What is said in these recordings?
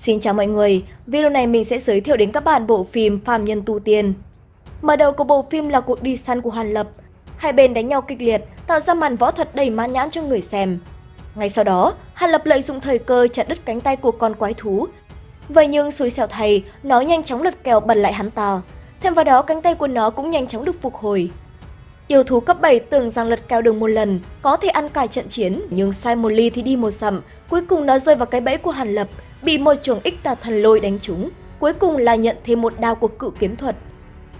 Xin chào mọi người, video này mình sẽ giới thiệu đến các bạn bộ phim Phạm Nhân Tu Tiên. Mở đầu của bộ phim là cuộc đi săn của Hàn Lập. Hai bên đánh nhau kịch liệt, tạo ra màn võ thuật đầy mãn nhãn cho người xem. Ngay sau đó, Hàn Lập lợi dụng thời cơ chặt đứt cánh tay của con quái thú. Vậy nhưng xui xẻo thầy, nó nhanh chóng lật kèo bật lại hắn ta. Thêm vào đó, cánh tay của nó cũng nhanh chóng được phục hồi. Yêu thú cấp 7 tưởng rằng lật kèo được một lần, có thể ăn cài trận chiến, nhưng sai một ly thì đi một sầm. Cuối cùng nó rơi vào cái bẫy của Hàn Lập, bị môi trường ích tà thần lôi đánh trúng. Cuối cùng là nhận thêm một đao của cự kiếm thuật.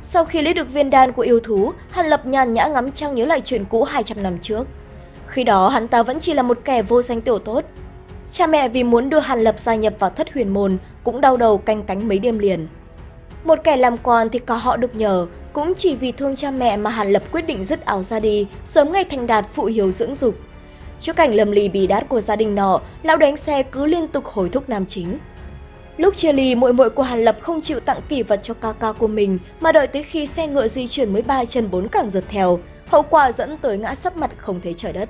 Sau khi lấy được viên đan của yêu thú, Hàn Lập nhàn nhã ngắm trăng nhớ lại chuyện cũ 200 năm trước. Khi đó hắn ta vẫn chỉ là một kẻ vô danh tiểu tốt. Cha mẹ vì muốn đưa Hàn Lập gia nhập vào thất huyền môn cũng đau đầu canh cánh mấy đêm liền. Một kẻ làm quan thì có họ được nhờ, cũng chỉ vì thương cha mẹ mà Hàn Lập quyết định dứt áo ra đi, sớm ngày thành đạt phụ hiếu dưỡng dục. Trước cảnh lầm lì bì đát của gia đình nọ, lão đánh xe cứ liên tục hối thúc nam chính. Lúc chia ly, muội muội của Hàn Lập không chịu tặng kỷ vật cho ca ca của mình mà đợi tới khi xe ngựa di chuyển mới ba chân bốn cẳng rượt theo, hậu quả dẫn tới ngã sấp mặt không thấy trời đất.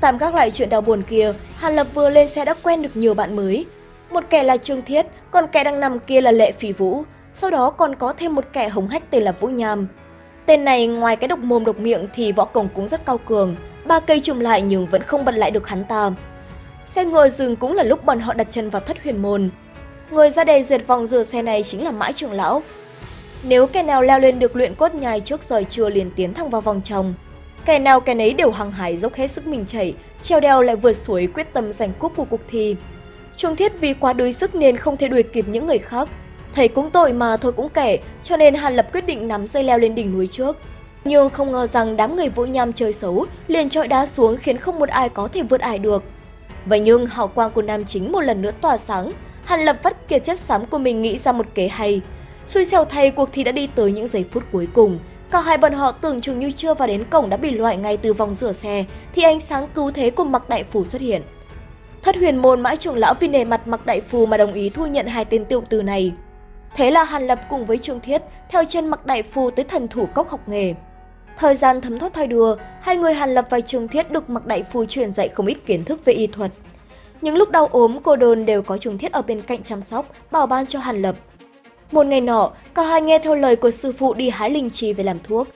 Tạm gác lại chuyện đau buồn kia, Hàn Lập vừa lên xe đã quen được nhiều bạn mới. Một kẻ là Trương Thiết, còn kẻ đang nằm kia là Lệ Phỉ Vũ, sau đó còn có thêm một kẻ hống hách tên là Vũ Nham. Tên này ngoài cái độc mồm độc miệng thì võ công cũng rất cao cường, ba cây trùng lại nhưng vẫn không bật lại được hắn ta. Xe ngựa dừng cũng là lúc bọn họ đặt chân vào thất huyền môn. Người ra đề duyệt vòng rửa xe này chính là Mãi trưởng lão. Nếu kẻ nào leo lên được luyện cốt nhai trước rời trưa liền tiến thẳng vào vòng trong. Kẻ nào kẻ nấy đều hăng hải dốc hết sức mình chảy, treo đeo lại vượt suối quyết tâm giành cúp của cuộc thi. Trung Thiết vì quá đuối sức nên không thể đuổi kịp những người khác. Thầy cũng tội mà thôi cũng kể, cho nên Hàn Lập quyết định nắm dây leo lên đỉnh núi trước. Nhưng không ngờ rằng đám người vũ nham chơi xấu liền trọi đá xuống khiến không một ai có thể vượt ải được. Vậy nhưng hào quang của nam chính một lần nữa tỏa sáng, Hàn Lập vắt kiệt chất xám của mình nghĩ ra một kế hay. Xui xẻo thay cuộc thi đã đi tới những giây phút cuối cùng. Cả hai bọn họ tưởng chừng như chưa vào đến cổng đã bị loại ngay từ vòng rửa xe, thì ánh sáng cứu thế của Mặc Đại Phù xuất hiện. Thất huyền môn mãi trưởng lão vì nề mặt Mặc Đại Phù mà đồng ý thu nhận hai tên tiệu từ này. Thế là Hàn Lập cùng với Trương Thiết theo chân Mặc Đại Phù tới thần thủ cốc học nghề. Thời gian thấm thoát thay đùa, hai người Hàn Lập và trường Thiết được Mặc Đại Phu truyền dạy không ít kiến thức về y thuật. Những lúc đau ốm, cô đơn đều có trường Thiết ở bên cạnh chăm sóc, bảo ban cho Hàn Lập. Một ngày nọ, cả hai nghe theo lời của sư phụ đi hái linh chi về làm thuốc.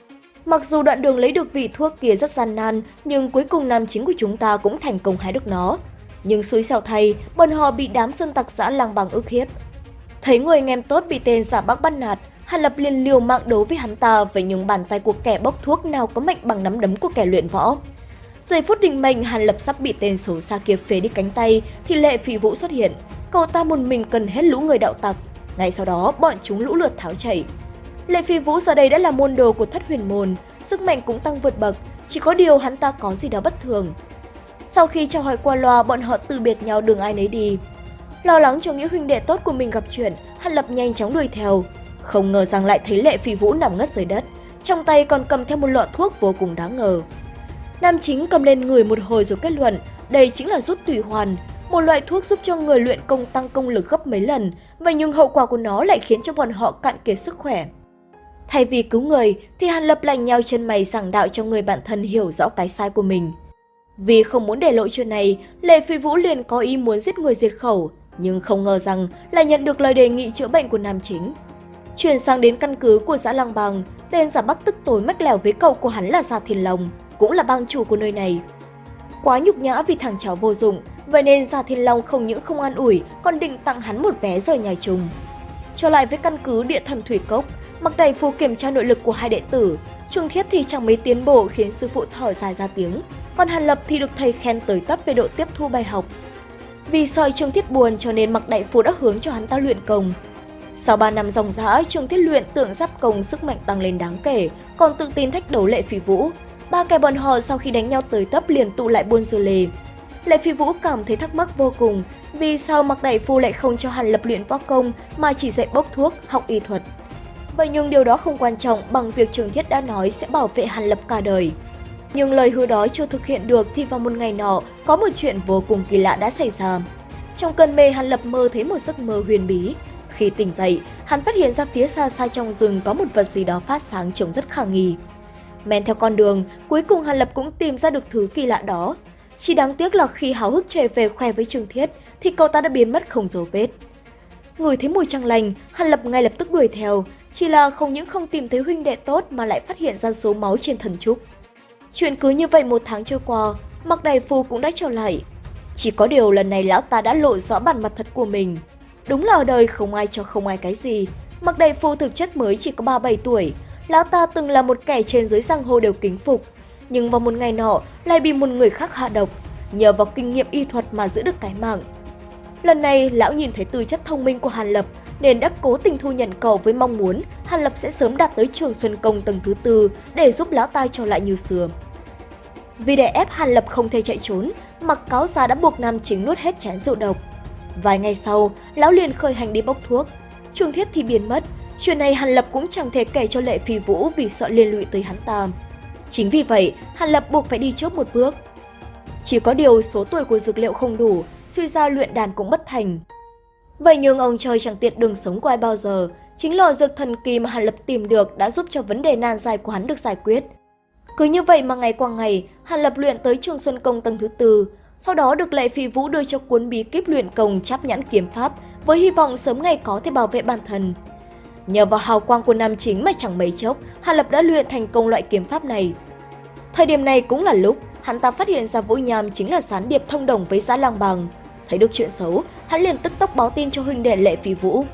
Mặc dù đoạn đường lấy được vị thuốc kia rất gian nan, nhưng cuối cùng nam chính của chúng ta cũng thành công hái được nó. Nhưng xui xẻo thay, bọn họ bị đám sơn tặc giã lang bằng ức hiếp. Thấy người anh em tốt bị tên giả bắc bắt nạt, Hàn Lập liền liều mạng đấu với hắn ta với những bàn tay của kẻ bốc thuốc nào có mạnh bằng nắm đấm của kẻ luyện võ. Giây phút định mệnh, Hàn Lập sắp bị tên xấu xa kia phế đi cánh tay thì Lệ Phỉ Vũ xuất hiện. Cậu ta một mình cần hết lũ người đạo tặc. Ngay sau đó, bọn chúng lũ lượt tháo chạy. Lệ Phi Vũ giờ đây đã là môn đồ của thất huyền môn, sức mạnh cũng tăng vượt bậc, chỉ có điều hắn ta có gì đó bất thường. Sau khi chào hỏi qua loa, bọn họ từ biệt nhau đường ai nấy đi. Lo lắng cho nghĩa huynh đệ tốt của mình gặp chuyện, Hàn Lập nhanh chóng đuổi theo. Không ngờ rằng lại thấy Lệ Phi Vũ nằm ngất dưới đất, trong tay còn cầm theo một lọ thuốc vô cùng đáng ngờ. Nam chính cầm lên người một hồi rồi kết luận đây chính là rút tùy hoàn, một loại thuốc giúp cho người luyện công tăng công lực gấp mấy lần, vậy nhưng hậu quả của nó lại khiến cho bọn họ cạn kiệt sức khỏe. Thay vì cứu người thì Hàn Lập lại nhau chân mày giảng đạo cho người bạn thân hiểu rõ cái sai của mình. Vì không muốn để lộ chuyện này, Lệ Phi Vũ liền có ý muốn giết người diệt khẩu, nhưng không ngờ rằng lại nhận được lời đề nghị chữa bệnh của nam chính. Chuyển sang đến căn cứ của xã Lăng Bằng, tên giả bắc tức tối mách lèo với cậu của hắn là Gia Thiên Long, cũng là bang chủ của nơi này. Quá nhục nhã vì thằng cháu vô dụng, vậy nên Gia Thiên Long không những không an ủi, còn định tặng hắn một vé rời nhà chung. Trở lại với căn cứ địa thần Thủy Cốc, mặc đầy phù kiểm tra nội lực của hai đệ tử, Trung Thiết thì chẳng mấy tiến bộ khiến sư phụ thở dài ra tiếng, còn Hàn Lập thì được thầy khen tới tấp về độ tiếp thu bài học. Vì sợ Trương Thiết buồn cho nên Mặc Đại Phu đã hướng cho hắn ta luyện công. Sau 3 năm dòng dã, Trương Thiết luyện tưởng giáp công sức mạnh tăng lên đáng kể, còn tự tin thách đấu Lệ Phi Vũ. Ba kẻ bọn họ sau khi đánh nhau tới tấp liền tụ lại buôn dư lề. Lệ Phi Vũ cảm thấy thắc mắc vô cùng, vì sao Mặc Đại Phu lại không cho Hàn Lập luyện võ công mà chỉ dạy bốc thuốc, học y thuật. Vậy nhưng điều đó không quan trọng bằng việc trường Thiết đã nói sẽ bảo vệ Hàn Lập cả đời. Nhưng lời hứa đó chưa thực hiện được thì vào một ngày nọ, có một chuyện vô cùng kỳ lạ đã xảy ra. Trong cơn mê, Hàn Lập mơ thấy một giấc mơ huyền bí. Khi tỉnh dậy, hắn phát hiện ra phía xa xa trong rừng có một vật gì đó phát sáng trông rất khả nghi. Men theo con đường, cuối cùng Hàn Lập cũng tìm ra được thứ kỳ lạ đó. Chỉ đáng tiếc là khi háo hức chạy về khoe với Trương Thiết thì cậu ta đã biến mất không dấu vết. Ngửi thấy mùi trăng lành, Hàn Lập ngay lập tức đuổi theo, chỉ là không những không tìm thấy huynh đệ tốt mà lại phát hiện ra số máu trên thần trúc. Chuyện cứ như vậy một tháng trôi qua, Mặc Đại Phu cũng đã trở lại. Chỉ có điều lần này lão ta đã lộ rõ bản mặt thật của mình. Đúng là ở đời không ai cho không ai cái gì. Mặc Đại Phu thực chất mới chỉ có 37 tuổi, lão ta từng là một kẻ trên dưới giang hồ đều kính phục. Nhưng vào một ngày nọ lại bị một người khác hạ độc, nhờ vào kinh nghiệm y thuật mà giữ được cái mạng. Lần này, lão nhìn thấy tư chất thông minh của Hàn Lập nên đã cố tình thu nhận cầu với mong muốn Hàn Lập sẽ sớm đạt tới trường Xuân Công tầng thứ tư để giúp lão ta trở lại như xưa. Vì để ép Hàn Lập không thể chạy trốn, mặc cáo già đã buộc nam chính nuốt hết chén rượu độc. Vài ngày sau, lão liền khởi hành đi bốc thuốc. Trường thiết thì biến mất, chuyện này Hàn Lập cũng chẳng thể kể cho Lệ Phi Vũ vì sợ liên lụy tới hắn ta. Chính vì vậy, Hàn Lập buộc phải đi trước một bước. Chỉ có điều số tuổi của dược liệu không đủ, suy ra luyện đàn cũng bất thành. Vậy nhưng ông trời chẳng tiện đường sống của ai bao giờ, chính lò dược thần kỳ mà Hàn Lập tìm được đã giúp cho vấn đề nan dài của hắn được giải quyết. Cứ như vậy mà ngày qua ngày, Hàn Lập luyện tới Trường Xuân Công tầng thứ tư, sau đó được Lệ Phi Vũ đưa cho cuốn bí kíp luyện công chắp nhãn kiếm pháp với hy vọng sớm ngày có thể bảo vệ bản thân. Nhờ vào hào quang của nam chính mà chẳng mấy chốc, Hàn Lập đã luyện thành công loại kiếm pháp này. Thời điểm này cũng là lúc hắn ta phát hiện ra Vũ Nham chính là gián điệp thông đồng với Giã Lang Bằng. Thấy được chuyện xấu, hắn liền tức tốc báo tin cho huynh đệ Lệ Phi Vũ.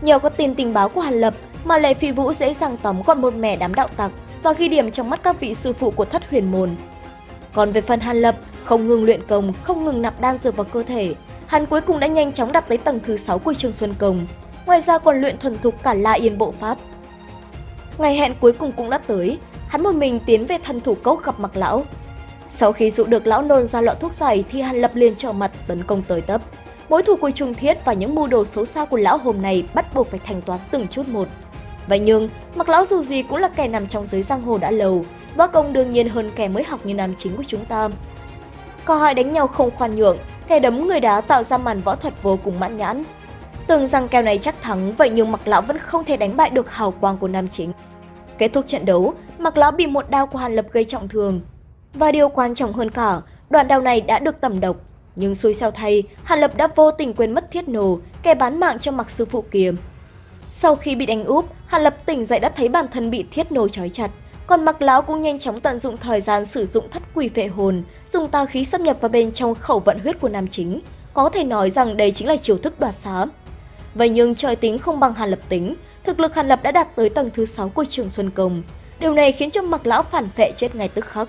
Nhờ có tin tình báo của Hàn Lập mà Lệ Phi Vũ dễ dàng tóm gọn một mẻ đám đạo tặc và ghi điểm trong mắt các vị sư phụ của thất huyền môn. Còn về phần Hàn Lập, không ngừng luyện công, không ngừng nạp đan dược vào cơ thể, hắn cuối cùng đã nhanh chóng đạt tới tầng thứ 6 của Trường Xuân Công. Ngoài ra còn luyện thuần thục cả La Yên Bộ Pháp. Ngày hẹn cuối cùng cũng đã tới, hắn một mình tiến về thần thủ cốc gặp mặc lão. Sau khi dụ được lão nôn ra lọ thuốc giải thì hắn Lập liền trở mặt tấn công tới tấp. Mối thù của Trung Thiết và những mưu đồ xấu xa của lão hôm nay bắt buộc phải thành toán từng chút một. Vậy nhưng, mặc lão dù gì cũng là kẻ nằm trong giới giang hồ đã lâu, võ công đương nhiên hơn kẻ mới học như nam chính của chúng ta. Có hai đánh nhau không khoan nhượng, kẻ đấm người đá tạo ra màn võ thuật vô cùng mãn nhãn. Tưởng rằng kèo này chắc thắng, vậy nhưng mặc lão vẫn không thể đánh bại được hào quang của nam chính. Kết thúc trận đấu, mặc lão bị một đao của Hàn Lập gây trọng thương. Và điều quan trọng hơn cả, đoạn đao này đã được tẩm độc. Nhưng xui xeo thay, Hàn Lập đã vô tình quên mất thiết nổ, kẻ bán mạng cho mặc sư phụ kiếm. Sau khi bị đánh úp, Hàn Lập tỉnh dậy đã thấy bản thân bị thiết nổ trói chặt. Còn mặc lão cũng nhanh chóng tận dụng thời gian sử dụng thất quỷ vệ hồn, dùng tà khí xâm nhập vào bên trong khẩu vận huyết của nam chính. Có thể nói rằng đây chính là chiêu thức đoạt xá. Vậy nhưng trời tính không bằng Hàn Lập tính, thực lực Hàn Lập đã đạt tới tầng thứ 6 của trường Xuân Công. Điều này khiến cho mặc lão phản vệ chết ngay tức khắc.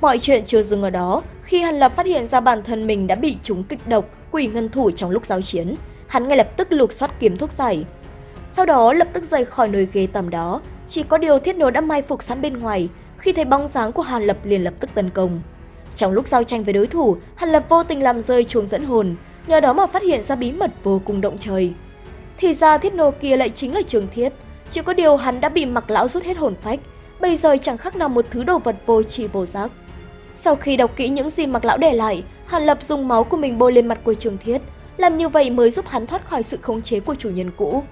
Mọi chuyện chưa dừng ở đó, khi Hàn Lập phát hiện ra bản thân mình đã bị trúng kịch độc, quỷ ngân thủ trong lúc giao chiến, hắn ngay lập tức lục soát kiếm thuốc giải. Sau đó lập tức rời khỏi nơi ghế tầm đó, chỉ có điều thiết nô đã mai phục sẵn bên ngoài, khi thấy bóng dáng của Hàn Lập liền lập tức tấn công. Trong lúc giao tranh với đối thủ, Hàn Lập vô tình làm rơi chuông dẫn hồn, nhờ đó mà phát hiện ra bí mật vô cùng động trời. Thì ra thiết nô kia lại chính là trường thiết, chỉ có điều hắn đã bị mặc lão rút hết hồn phách, bây giờ chẳng khác nào một thứ đồ vật vô tri vô giác. Sau khi đọc kỹ những gì mặc lão để lại, Hàn Lập dùng máu của mình bôi lên mặt của trường thiết, làm như vậy mới giúp hắn thoát khỏi sự khống chế của chủ nhân cũ.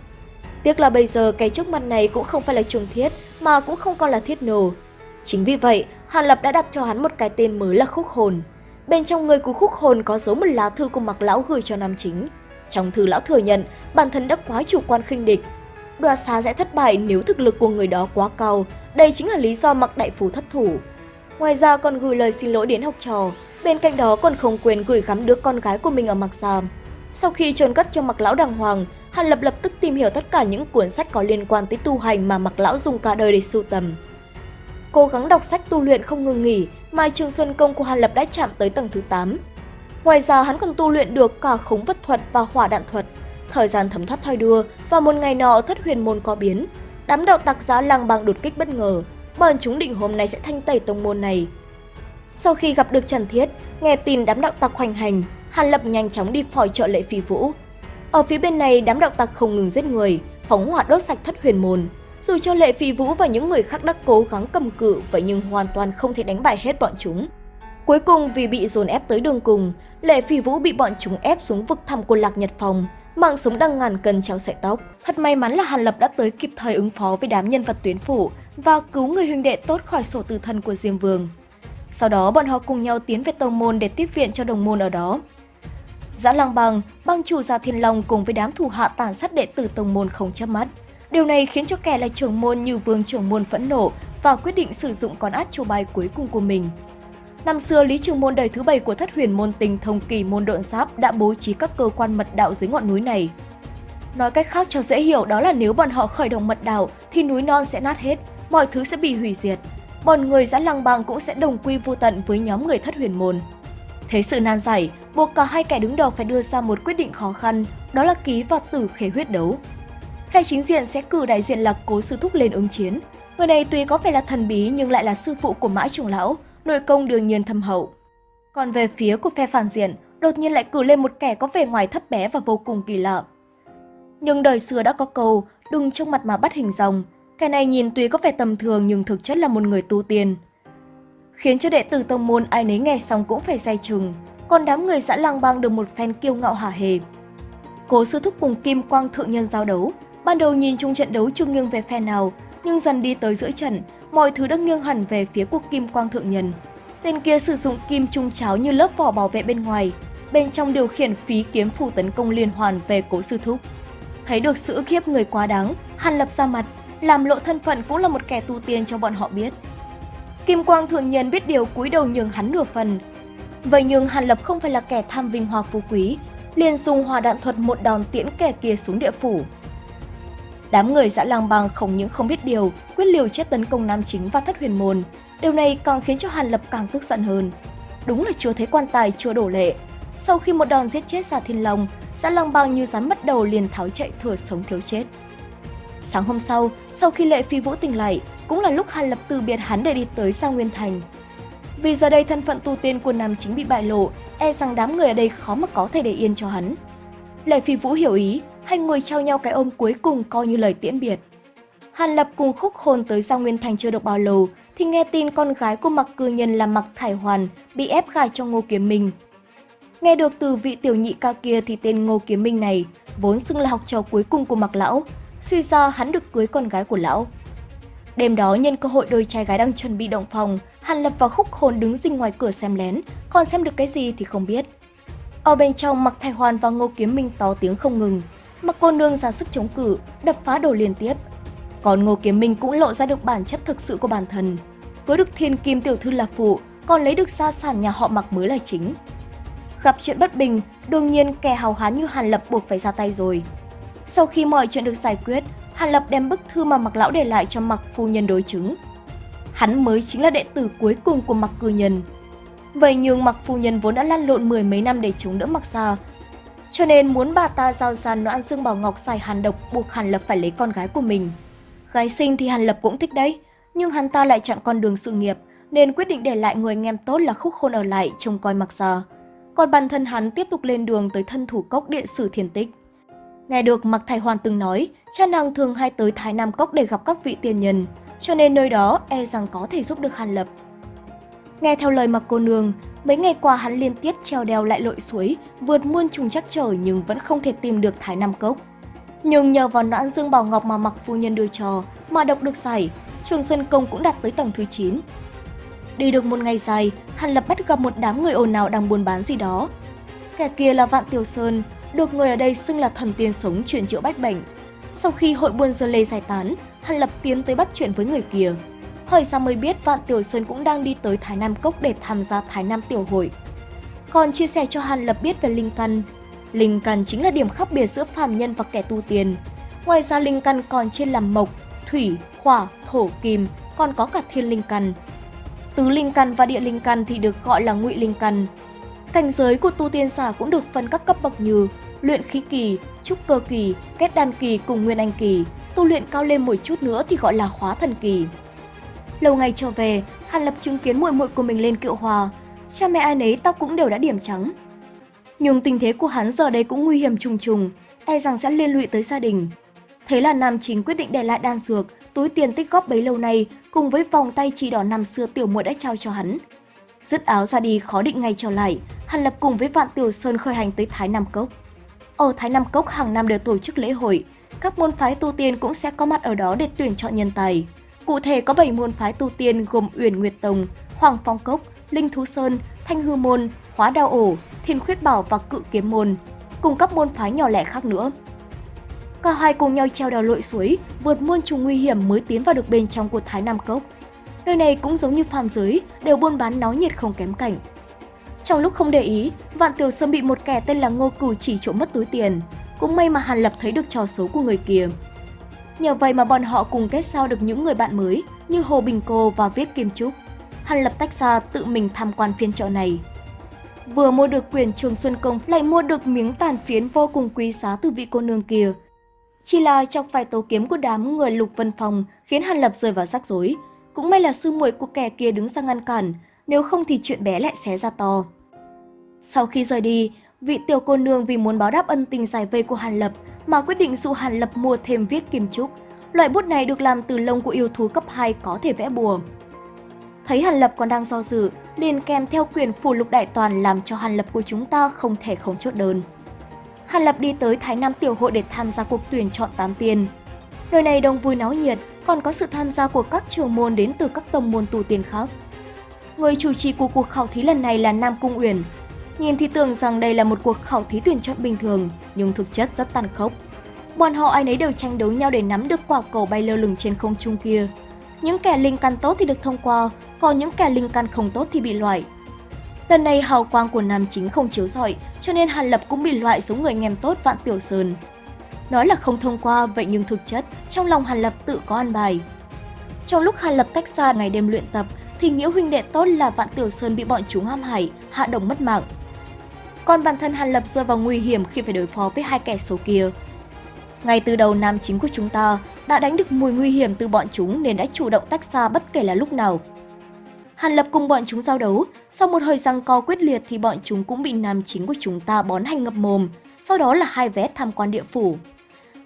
Tiếc là bây giờ cái trước mặt này cũng không phải là trường thiết, mà cũng không còn là thiết nổ. Chính vì vậy, Hàn Lập đã đặt cho hắn một cái tên mới là khúc hồn. Bên trong người của khúc hồn có dấu một lá thư của mặc lão gửi cho nam chính. Trong thư lão thừa nhận, bản thân đã quá chủ quan khinh địch. Đoạt xá sẽ thất bại nếu thực lực của người đó quá cao. Đây chính là lý do mặc đại phú thất thủ. Ngoài ra còn gửi lời xin lỗi đến học trò. Bên cạnh đó còn không quên gửi gắm đứa con gái của mình ở mặc Giàm. Sau khi trôn cất cho mặc lão đàng hoàng, Hàn Lập lập tức tìm hiểu tất cả những cuốn sách có liên quan tới tu hành mà mặc lão dùng cả đời để sưu tầm. Cố gắng đọc sách tu luyện không ngừng nghỉ, Mai Trường Xuân Công của Hàn Lập đã chạm tới tầng thứ 8. Ngoài ra hắn còn tu luyện được cả khống vật thuật và hỏa đạn thuật. Thời gian thấm thoát thoi đưa và một ngày nọ thất huyền môn có biến. Đám đạo tặc giá lang bằng đột kích bất ngờ, bọn chúng định hôm nay sẽ thanh tẩy tông môn này. Sau khi gặp được Trần Thiết, nghe tin đám đạo tặc hoành hành, Hàn Lập nhanh chóng đi phòi trợ lệ phi vũ. Ở phía bên này, đám đạo tặc không ngừng giết người, phóng hỏa đốt sạch thất huyền môn. Dù cho lệ phi vũ và những người khác đã cố gắng cầm cự, vậy nhưng hoàn toàn không thể đánh bại hết bọn chúng. Cuối cùng vì bị dồn ép tới đường cùng, Lệ Phi Vũ bị bọn chúng ép xuống vực thẳm của Lạc Nhật Phòng, mạng sống đang ngàn cân treo sợi tóc. Thật may mắn là Hàn Lập đã tới kịp thời ứng phó với đám nhân vật tuyến phủ và cứu người huynh đệ tốt khỏi sổ tử thân của Diêm Vương. Sau đó bọn họ cùng nhau tiến về tông môn để tiếp viện cho đồng môn ở đó. Giã Lang Bang, bang chủ giả Thiên Long cùng với đám thủ hạ tàn sát đệ tử tông môn không chớp mắt. Điều này khiến cho kẻ là trưởng môn như vương trưởng môn phẫn nộ và quyết định sử dụng con át châu bài cuối cùng của mình. Năm xưa, Lý Trường Môn đời thứ bảy của thất huyền môn tình thông kỳ môn độn giáp đã bố trí các cơ quan mật đạo dưới ngọn núi này. Nói cách khác cho dễ hiểu đó là nếu bọn họ khởi động mật đạo thì núi non sẽ nát hết, mọi thứ sẽ bị hủy diệt. Bọn người giã lăng bang cũng sẽ đồng quy vô tận với nhóm người thất huyền môn. Thế sự nan giải, buộc cả hai kẻ đứng đầu phải đưa ra một quyết định khó khăn, đó là ký và tử khế huyết đấu. Phe chính diện sẽ cử đại diện là cố sư thúc lên ứng chiến. Người này tuy có vẻ là thần bí nhưng lại là sư phụ của mã trưởng lão, nội công đương nhiên thâm hậu. Còn về phía của phe phản diện, đột nhiên lại cử lên một kẻ có vẻ ngoài thấp bé và vô cùng kỳ lạ. Nhưng đời xưa đã có câu, đừng trong mặt mà bắt hình rồng Kẻ này nhìn tuy có vẻ tầm thường nhưng thực chất là một người tu tiên. Khiến cho đệ tử tông môn ai nấy nghe xong cũng phải say chừng, còn đám người dã lang bang được một phen kiêu ngạo hả hề. Cố sư thúc cùng Kim Quang Thượng Nhân giao đấu, ban đầu nhìn chung trận đấu chưa nghiêng về phe nào, nhưng dần đi tới giữa trận, mọi thứ đã nghiêng hẳn về phía của Kim Quang Thượng Nhân. Tên kia sử dụng kim trung cháo như lớp vỏ bảo vệ bên ngoài, bên trong điều khiển phí kiếm phủ tấn công liên hoàn về cố sư thúc. Thấy được sự khiếp người quá đáng, Hàn Lập ra mặt, làm lộ thân phận cũng là một kẻ tu tiên cho bọn họ biết. Kim Quang Thượng Nhân biết điều cúi đầu nhường hắn nửa phần. Vậy nhưng Hàn Lập không phải là kẻ tham vinh hoa phú quý, liền dùng hòa đạn thuật một đòn tiễn kẻ kia xuống địa phủ. Đám người dã lang bang không những không biết điều, quyết liều chết tấn công Nam Chính và Thất Huyền Môn. Điều này càng khiến cho Hàn Lập càng tức giận hơn. Đúng là chưa thấy quan tài chưa đổ lệ. Sau khi một đòn giết chết Giả Thiên Long, dã lang bang như rắn mất đầu liền tháo chạy thừa sống thiếu chết. Sáng hôm sau, sau khi Lệ Phi Vũ tỉnh lại, cũng là lúc Hàn Lập từ biệt hắn để đi tới Sa Nguyên Thành. Vì giờ đây thân phận tu tiên của Nam Chính bị bại lộ, e rằng đám người ở đây khó mà có thể để yên cho hắn. Lệ Phi Vũ hiểu ý, hai người trao nhau cái ôm cuối cùng coi như lời tiễn biệt. Hàn Lập cùng khúc hồn tới Giao Nguyên Thành chưa được bao lâu, thì nghe tin con gái của Mặc Cư Nhân là Mặc Thải Hoàn bị ép gài cho Ngô Kiếm Minh. Nghe được từ vị tiểu nhị ca kia thì tên Ngô Kiếm Minh này vốn xưng là học trò cuối cùng của Mặc Lão, suy ra hắn được cưới con gái của Lão. Đêm đó nhân cơ hội đôi trai gái đang chuẩn bị động phòng, Hàn Lập và Khúc Hồn đứng dinh ngoài cửa xem lén, còn xem được cái gì thì không biết. Ở bên trong Mặc thay Hoàn và Ngô Kiếm Minh to tiếng không ngừng, Mặc cô nương ra sức chống cự, đập phá đồ liên tiếp. Còn Ngô Kiếm Minh cũng lộ ra được bản chất thực sự của bản thân. Cưới được thiên kim tiểu thư là phụ, còn lấy được gia sản nhà họ Mặc mới là chính. Gặp chuyện bất bình, đương nhiên kẻ hào hán như Hàn Lập buộc phải ra tay rồi. Sau khi mọi chuyện được giải quyết, Hàn Lập đem bức thư mà Mặc Lão để lại cho Mặc Phu Nhân đối chứng. Hắn mới chính là đệ tử cuối cùng của Mặc Cư Nhân. Vậy nhưng Mặc Phu Nhân vốn đã lăn lộn mười mấy năm để chống đỡ Mặc Gia, cho nên muốn bà ta giao ra noãn dương bảo ngọc xài hàn độc buộc Hàn Lập phải lấy con gái của mình. Gái sinh thì Hàn Lập cũng thích đấy, nhưng hắn ta lại chọn con đường sự nghiệp, nên quyết định để lại người anh em tốt là khúc khôn ở lại trông coi mặc gia. Còn bản thân hắn tiếp tục lên đường tới thân thủ cốc địa sử thiền tích. Nghe được Mạc Thái Hoàn từng nói, cha nàng thường hay tới Thái Nam Cốc để gặp các vị tiền nhân, cho nên nơi đó e rằng có thể giúp được Hàn Lập. Nghe theo lời Mạc cô nương, mấy ngày qua hắn liên tiếp treo đèo lại lội suối, vượt muôn trùng chắc trở nhưng vẫn không thể tìm được Thái Nam Cốc. Nhưng nhờ vào noãn dương bảo ngọc mà Mạc phu nhân đưa cho, mà độc được giải, Trường Xuân Công cũng đạt tới tầng thứ 9. Đi được một ngày dài, Hàn Lập bắt gặp một đám người ồn ào đang buôn bán gì đó. Kẻ kia là Vạn Tiểu Sơn, được người ở đây xưng là thần tiên sống chuyển chữa bách bệnh. Sau khi hội buôn dơ lê giải tán, Hàn Lập tiến tới bắt chuyện với người kia. Hỏi ra mới biết Vạn Tiểu Sơn cũng đang đi tới Thái Nam Cốc để tham gia Thái Nam Tiểu Hội. Còn chia sẻ cho Hàn Lập biết về Linh Căn. Linh Căn chính là điểm khác biệt giữa phàm nhân và kẻ tu tiên. Ngoài ra Linh Căn còn chia làm mộc, thủy, hỏa, thổ, kim, còn có cả thiên linh căn. Tứ linh căn và địa linh căn thì được gọi là ngụy linh căn. Cảnh giới của tu tiên giả cũng được phân các cấp bậc như luyện khí kỳ, trúc cơ kỳ, kết đan kỳ cùng nguyên anh kỳ. Tu luyện cao lên một chút nữa thì gọi là hóa thần kỳ. Lâu ngày trở về, Hàn Lập chứng kiến muội muội của mình lên kiệu hòa, cha mẹ ai nấy tóc cũng đều đã điểm trắng. Nhưng tình thế của hắn giờ đây cũng nguy hiểm trùng trùng, e rằng sẽ liên lụy tới gia đình. Thế là Nam Chính quyết định để lại đan dược, túi tiền tích góp bấy lâu nay cùng với vòng tay chỉ đỏ năm xưa tiểu muội đã trao cho hắn. Dứt áo ra đi khó định ngay trở lại, Hàn Lập cùng với Vạn Tiểu Sơn khởi hành tới Thái Nam Cốc. Ở Thái Nam Cốc hàng năm đều tổ chức lễ hội, các môn phái tu tiên cũng sẽ có mặt ở đó để tuyển chọn nhân tài. Cụ thể có 7 môn phái tu tiên gồm Uyển Nguyệt Tông, Hoàng Phong Cốc, Linh Thú Sơn, Thanh Hư Môn, Hóa Đao Ổ, Thiên Khuyết Bảo và Cự Kiếm Môn, cùng các môn phái nhỏ lẻ khác nữa. Cả hai cùng nhau treo đèo lội suối, vượt muôn trùng nguy hiểm mới tiến vào được bên trong của Thái Nam Cốc. Nơi này cũng giống như phàm giới, đều buôn bán náo nhiệt không kém cảnh. Trong lúc không để ý, Vạn Tiểu Sơn bị một kẻ tên là Ngô Cửu chỉ trộm mất túi tiền. Cũng may mà Hàn Lập thấy được trò xấu của người kia. Nhờ vậy mà bọn họ cùng kết giao được những người bạn mới như Hồ Bình Cô và Viết Kim Trúc. Hàn Lập tách ra tự mình tham quan phiên chợ này. Vừa mua được quyền Trường Xuân Công lại mua được miếng tàn phiến vô cùng quý giá từ vị cô nương kia. Chỉ là chọc phải tố kiếm của đám người Lục Vân Phòng khiến Hàn Lập rơi vào rắc rối. Cũng may là sư muội của kẻ kia đứng ra ngăn cản, nếu không thì chuyện bé lại xé ra to. Sau khi rời đi, vị tiểu cô nương vì muốn báo đáp ân tình giải vây của Hàn Lập mà quyết định dụ Hàn Lập mua thêm viết kim trúc. Loại bút này được làm từ lông của yêu thú cấp 2 có thể vẽ bùa. Thấy Hàn Lập còn đang do dự, liền kèm theo quyền phủ lục đại toàn làm cho Hàn Lập của chúng ta không thể không chốt đơn. Hàn Lập đi tới Thái Nam Tiểu hội để tham gia cuộc tuyển chọn tám tiền. Nơi này đông vui náo nhiệt, còn có sự tham gia của các trường môn đến từ các tông môn tu tiên khác. Người chủ trì của cuộc khảo thí lần này là Nam Cung Uyển. Nhìn thì tưởng rằng đây là một cuộc khảo thí tuyển chọn bình thường, nhưng thực chất rất tàn khốc. Bọn họ ai nấy đều tranh đấu nhau để nắm được quả cầu bay lơ lửng trên không trung kia. Những kẻ linh căn tốt thì được thông qua, còn những kẻ linh căn không tốt thì bị loại. Lần này hào quang của nam chính không chiếu rọi, cho nên Hàn Lập cũng bị loại số người nghem tốt Vạn Tiểu Sơn. Nói là không thông qua, vậy nhưng thực chất, trong lòng Hàn Lập tự có ăn bài. Trong lúc Hàn Lập tách ra ngày đêm luyện tập, thì nghĩa huynh đệ tốt là Vạn Tiểu Sơn bị bọn chúng ham hại, hạ đồng mất mạng. Còn bản thân Hàn Lập rơi vào nguy hiểm khi phải đối phó với hai kẻ xấu kia. Ngay từ đầu nam chính của chúng ta đã đánh được mùi nguy hiểm từ bọn chúng nên đã chủ động tách xa bất kể là lúc nào. Hàn Lập cùng bọn chúng giao đấu, sau một hồi răng co quyết liệt thì bọn chúng cũng bị nam chính của chúng ta bón hành ngập mồm, sau đó là hai vé tham quan địa phủ.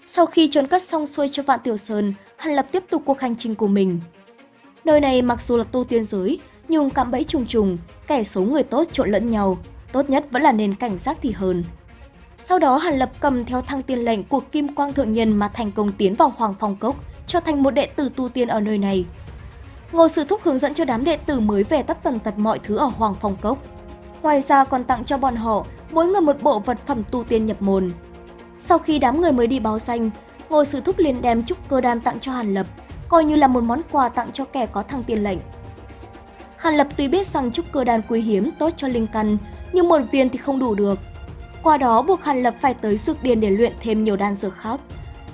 Sau khi trốn cất xong xuôi cho Vạn Tiểu Sơn, Hàn Lập tiếp tục cuộc hành trình của mình. Nơi này mặc dù là tu tiên giới, nhưng cạm bẫy trùng trùng, kẻ xấu người tốt trộn lẫn nhau, tốt nhất vẫn là nên cảnh giác thì hơn. Sau đó Hàn Lập cầm theo thăng tiên lệnh của Kim Quang Thượng Nhân mà thành công tiến vào Hoàng Phong Cốc, trở thành một đệ tử tu tiên ở nơi này. Ngô Sư Thúc hướng dẫn cho đám đệ tử mới về tất tần tật mọi thứ ở Hoàng Phong Cốc. Ngoài ra còn tặng cho bọn họ mỗi người một bộ vật phẩm tu tiên nhập môn. Sau khi đám người mới đi báo danh, Ngô Sư Thúc liền đem trúc cơ đan tặng cho Hàn Lập, coi như là một món quà tặng cho kẻ có thăng tiền lệnh. Hàn Lập tuy biết rằng trúc cơ đan quý hiếm tốt cho linh căn, nhưng một viên thì không đủ được. Qua đó buộc Hàn Lập phải tới dược điền để luyện thêm nhiều đan dược khác.